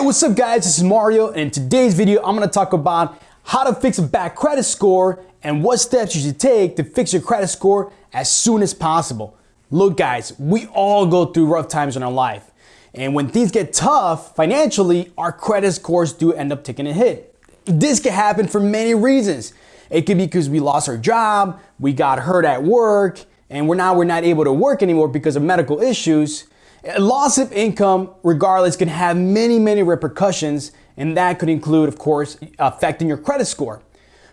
Hey, what's up guys? This is Mario and in today's video I'm going to talk about how to fix a bad credit score and what steps you should take to fix your credit score as soon as possible. Look guys, we all go through rough times in our life and when things get tough financially, our credit scores do end up taking a hit. This can happen for many reasons. It could be because we lost our job, we got hurt at work, and we're now we're not able to work anymore because of medical issues. Loss of income, regardless, can have many, many repercussions, and that could include, of course, affecting your credit score.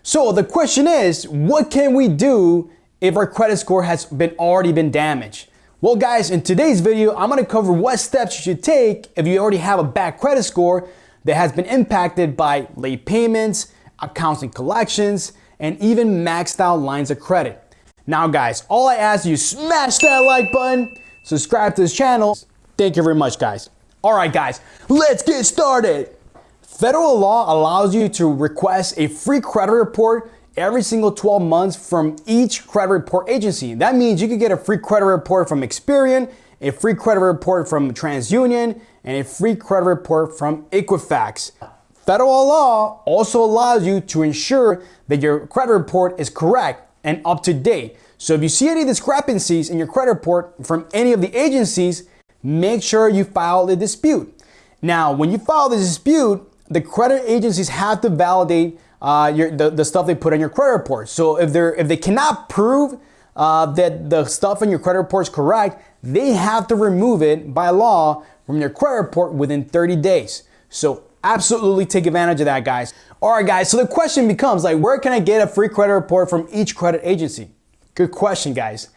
So the question is, what can we do if our credit score has been already been damaged? Well guys, in today's video, I'm gonna cover what steps you should take if you already have a bad credit score that has been impacted by late payments, accounts and collections, and even maxed out lines of credit. Now guys, all I ask you, smash that like button, subscribe to this channel. Thank you very much guys. All right guys, let's get started. Federal law allows you to request a free credit report every single 12 months from each credit report agency. That means you could get a free credit report from Experian, a free credit report from TransUnion, and a free credit report from Equifax. Federal law also allows you to ensure that your credit report is correct and up to date. So if you see any discrepancies in your credit report from any of the agencies, make sure you file the dispute. Now, when you file the dispute, the credit agencies have to validate uh, your, the, the stuff they put on your credit report. So if, they're, if they cannot prove uh, that the stuff in your credit report is correct, they have to remove it by law from your credit report within 30 days. So absolutely take advantage of that, guys. All right, guys, so the question becomes like, where can I get a free credit report from each credit agency? Good question, guys.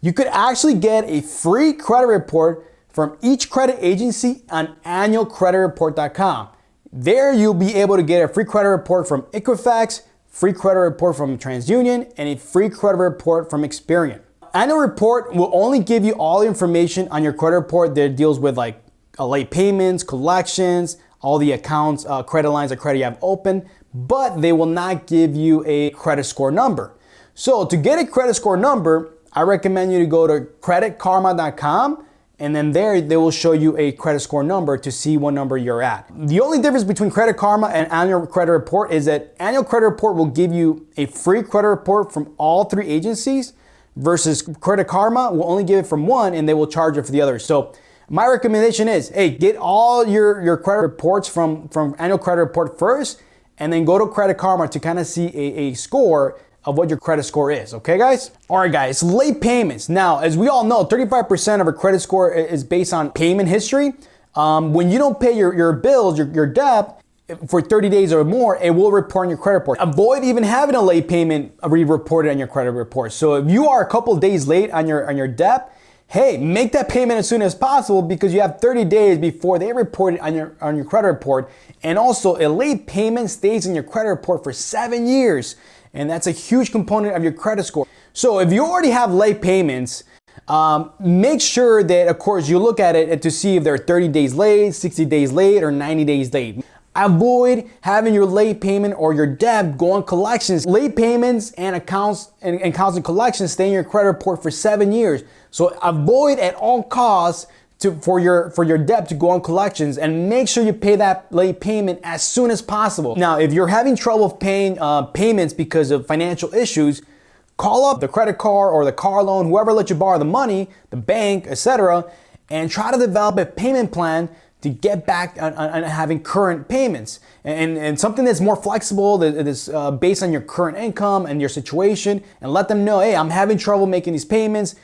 You could actually get a free credit report from each credit agency on annualcreditreport.com. There you'll be able to get a free credit report from Equifax, free credit report from TransUnion, and a free credit report from Experian. Annual report will only give you all the information on your credit report that deals with like late payments, collections, all the accounts, uh, credit lines of credit you have open, but they will not give you a credit score number. So to get a credit score number, I recommend you to go to creditkarma.com and then there they will show you a credit score number to see what number you're at. The only difference between Credit Karma and Annual Credit Report is that Annual Credit Report will give you a free credit report from all three agencies versus Credit Karma will only give it from one and they will charge it for the other. So my recommendation is, hey, get all your, your credit reports from, from annual credit report first, and then go to Credit Karma to kind of see a, a score of what your credit score is, okay guys? All right guys, late payments. Now, as we all know, 35% of a credit score is based on payment history. Um, when you don't pay your, your bills, your, your debt, for 30 days or more, it will report on your credit report. Avoid even having a late payment re-reported on your credit report. So if you are a couple days late on your, on your debt, hey, make that payment as soon as possible because you have 30 days before they report it on your, on your credit report. And also a late payment stays in your credit report for seven years. And that's a huge component of your credit score. So if you already have late payments, um, make sure that, of course, you look at it to see if they're 30 days late, 60 days late, or 90 days late. Avoid having your late payment or your debt go on collections. Late payments and accounts and, and accounts and collections stay in your credit report for seven years. So avoid at all costs to, for your for your debt to go on collections and make sure you pay that late payment as soon as possible. Now, if you're having trouble paying uh, payments because of financial issues, call up the credit card or the car loan, whoever let you borrow the money, the bank, etc., and try to develop a payment plan to get back on, on having current payments and, and something that's more flexible that is uh, based on your current income and your situation and let them know hey i'm having trouble making these payments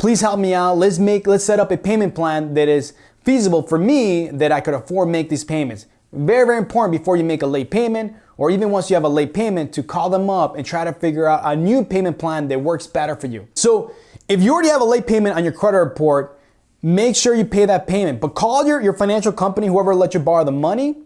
please help me out let's make let's set up a payment plan that is feasible for me that i could afford make these payments very very important before you make a late payment or even once you have a late payment to call them up and try to figure out a new payment plan that works better for you so if you already have a late payment on your credit report make sure you pay that payment. But call your, your financial company, whoever let you borrow the money,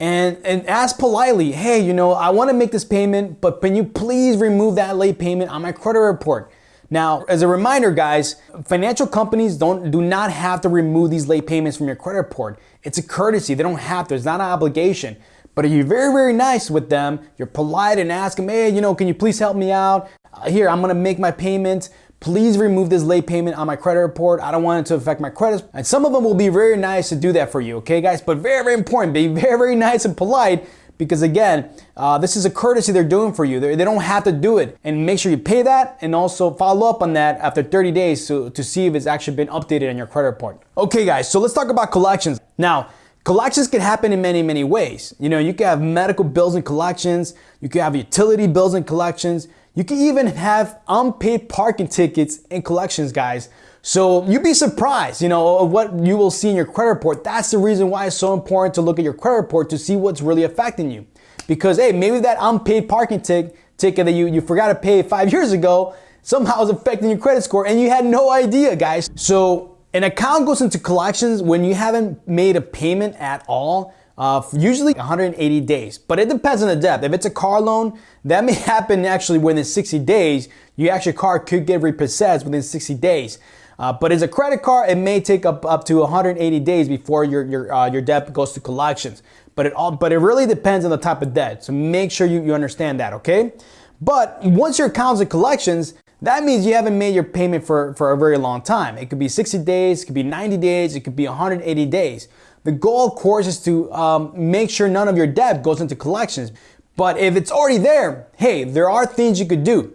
and, and ask politely, hey, you know, I want to make this payment, but can you please remove that late payment on my credit report? Now, as a reminder, guys, financial companies don't do not have to remove these late payments from your credit report. It's a courtesy. They don't have to. It's not an obligation. But if you're very, very nice with them, you're polite and ask them, hey, you know, can you please help me out? Uh, here, I'm to make my payment please remove this late payment on my credit report. I don't want it to affect my credit. And some of them will be very nice to do that for you, okay guys? But very, very important, be very, very nice and polite because again, uh, this is a courtesy they're doing for you. They're, they do not have to do it. And make sure you pay that and also follow up on that after 30 days to, to see if it's actually been updated on your credit report. Okay guys, so let's talk about collections. Now, Collections can happen in many, many ways. You know, you can have medical bills and collections, you can have utility bills and collections, you can even have unpaid parking tickets and collections, guys. So you'd be surprised, you know, what you will see in your credit report. That's the reason why it's so important to look at your credit report to see what's really affecting you. Because hey, maybe that unpaid parking ticket ticket that you, you forgot to pay five years ago somehow is affecting your credit score and you had no idea, guys. So an account goes into collections when you haven't made a payment at all, uh, usually 180 days, but it depends on the debt. If it's a car loan, that may happen actually within 60 days. You actually, car could get repossessed within 60 days. Uh, but as a credit card, it may take up, up to 180 days before your, your, uh, your debt goes to collections. But it all, but it really depends on the type of debt. So make sure you, you understand that, okay? But once your account's in collections, that means you haven't made your payment for, for a very long time. It could be 60 days, it could be 90 days, it could be 180 days. The goal, of course, is to um, make sure none of your debt goes into collections. But if it's already there, hey, there are things you could do.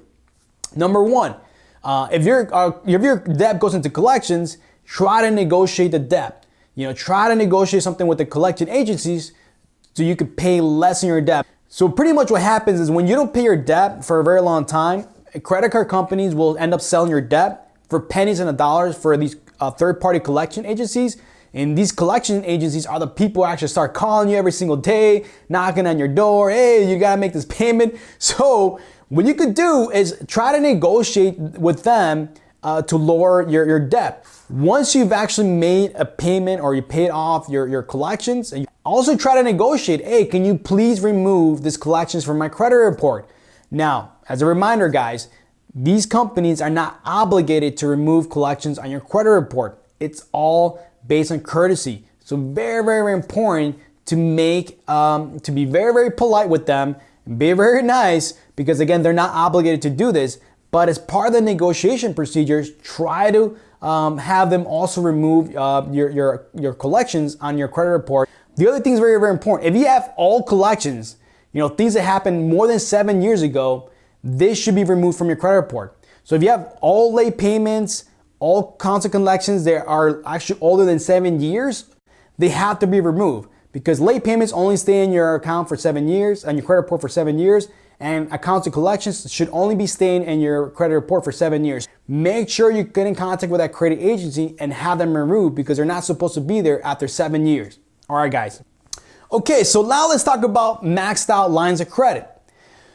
Number one, uh, if, your, uh, if your debt goes into collections, try to negotiate the debt. You know, try to negotiate something with the collection agencies so you could pay less in your debt. So pretty much what happens is when you don't pay your debt for a very long time, credit card companies will end up selling your debt for pennies and a dollars for these uh, third-party collection agencies. And these collection agencies are the people who actually start calling you every single day, knocking on your door. Hey, you gotta make this payment. So what you could do is try to negotiate with them uh, to lower your, your debt. Once you've actually made a payment or you paid off your, your collections, also try to negotiate, hey, can you please remove this collections from my credit report? Now, as a reminder, guys, these companies are not obligated to remove collections on your credit report. It's all based on courtesy. So very, very important to make, um, to be very, very polite with them and be very nice because again, they're not obligated to do this. But as part of the negotiation procedures, try to um, have them also remove uh, your, your, your collections on your credit report. The other thing is very, very important. If you have all collections, you know, things that happened more than seven years ago, this should be removed from your credit report. So if you have all late payments, all constant collections that are actually older than seven years, they have to be removed because late payments only stay in your account for seven years and your credit report for seven years and accounts and collections should only be staying in your credit report for seven years. Make sure you get in contact with that credit agency and have them removed because they're not supposed to be there after seven years. All right, guys. Okay, so now let's talk about maxed out lines of credit.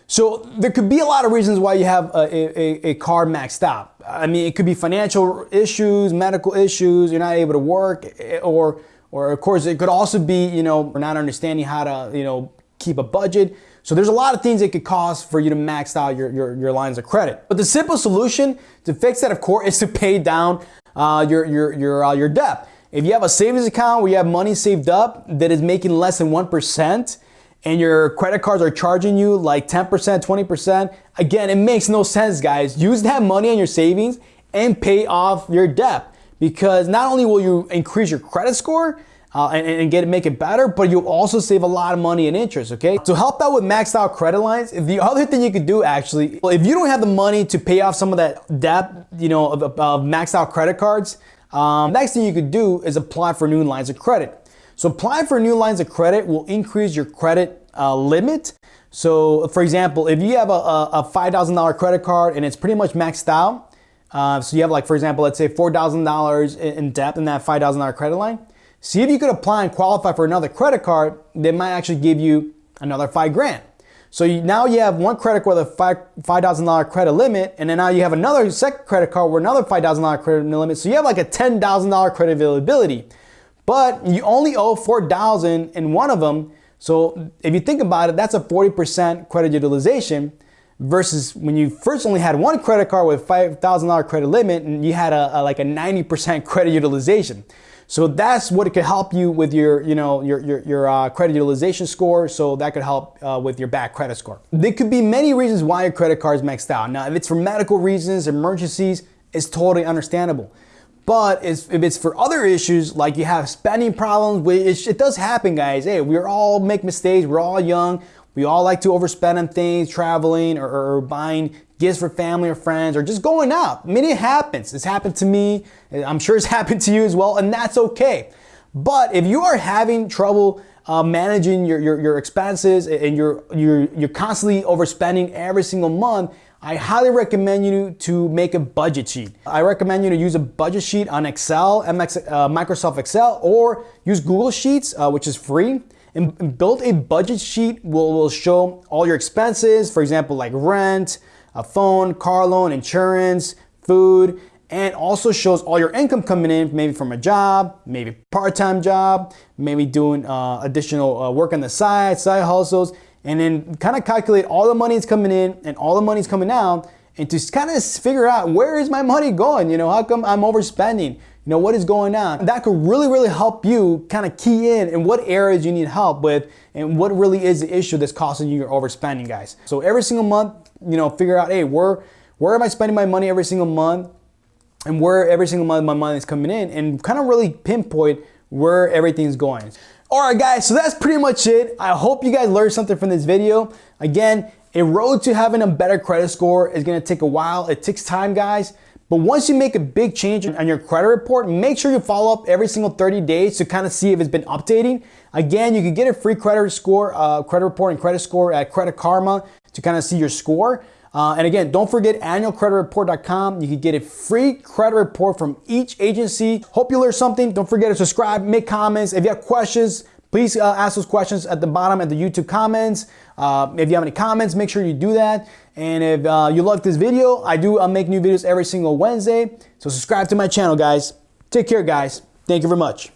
So there could be a lot of reasons why you have a, a, a, maxed out. I mean, it could be financial issues, medical issues, you're not able to work, or, or of course it could also be, you know, we're not understanding how to, you know, keep a budget. So there's a lot of things it could cost for you to max out your, your, your lines of credit. But the simple solution to fix that, of course, is to pay down uh, your, your, your, uh, your debt. If you have a savings account where you have money saved up that is making less than 1%, and your credit cards are charging you like 10%, 20%, again, it makes no sense, guys. Use that money on your savings and pay off your debt because not only will you increase your credit score, uh, and, and, get make it better, but you'll also save a lot of money in interest, okay? To help out with maxed out credit lines, the other thing you could do actually, well, if you don't have the money to pay off some of that debt, you know, of, of maxed out credit cards, um, next thing you could do is apply for new lines of credit. So applying for new lines of credit will increase your credit uh, limit. So for example, if you have a, a $5,000 credit card and it's pretty much maxed out, uh, so you have like, for example, let's say $4,000 in debt in that $5,000 credit line, see if you could apply and qualify for another credit card that might actually give you another five grand. So you, now you have one credit card with a $5,000 credit limit, and then now you have another second credit card with another $5,000 credit limit. So you have like a $10,000 credit availability but you only owe 4,000 in one of them. So if you think about it, that's a 40% credit utilization versus when you first only had one credit card with $5,000 credit limit and you had a, a, like a 90% credit utilization. So that's what it could help you with your, you know, your, your, your uh, credit utilization score. So that could help uh, with your bad credit score. There could be many reasons why your credit card is maxed out. Now, if it's for medical reasons, emergencies, it's totally understandable. But if it's for other issues, like you have spending problems, which it does happen, guys. Hey, we all make mistakes. We're all young. We all like to overspend on things, traveling or, or buying gifts for family or friends or just going out. I mean, it happens. It's happened to me. I'm sure it's happened to you as well, and that's okay. But if you are having trouble uh, managing your, your, your expenses and you're, you're, you're constantly overspending every single month, I highly recommend you to make a budget sheet. I recommend you to use a budget sheet on Excel, MX, uh, Microsoft Excel, or use Google Sheets, uh, which is free. And build a budget sheet will, will show all your expenses, for example, like rent, a phone, car loan, insurance, food, and also shows all your income coming in, maybe from a job, maybe part-time job, maybe doing uh, additional uh, work on the side, side hustles, and then kind of calculate all the money that's coming in and all the money that's coming out and to kind of figure out where is my money going? You know, how come I'm overspending? You know, what is going on? That could really, really help you kind of key in in what areas you need help with and what really is the issue that's causing you your overspending, guys. So every single month, you know, figure out, hey, where, where am I spending my money every single month? And where every single month my money is coming in and kind of really pinpoint where everything's going. All right, guys, so that's pretty much it. I hope you guys learned something from this video. Again, a road to having a better credit score is gonna take a while. It takes time, guys. But once you make a big change on your credit report, make sure you follow up every single 30 days to kind of see if it's been updating. Again, you can get a free credit score, uh, credit report and credit score at Credit Karma to kind of see your score. Uh, and again, don't forget annualcreditreport.com. You can get a free credit report from each agency. Hope you learned something. Don't forget to subscribe, make comments. If you have questions, please uh, ask those questions at the bottom at the YouTube comments. Uh, if you have any comments, make sure you do that. And if uh, you like this video, I do I'll make new videos every single Wednesday. So subscribe to my channel, guys. Take care, guys. Thank you very much.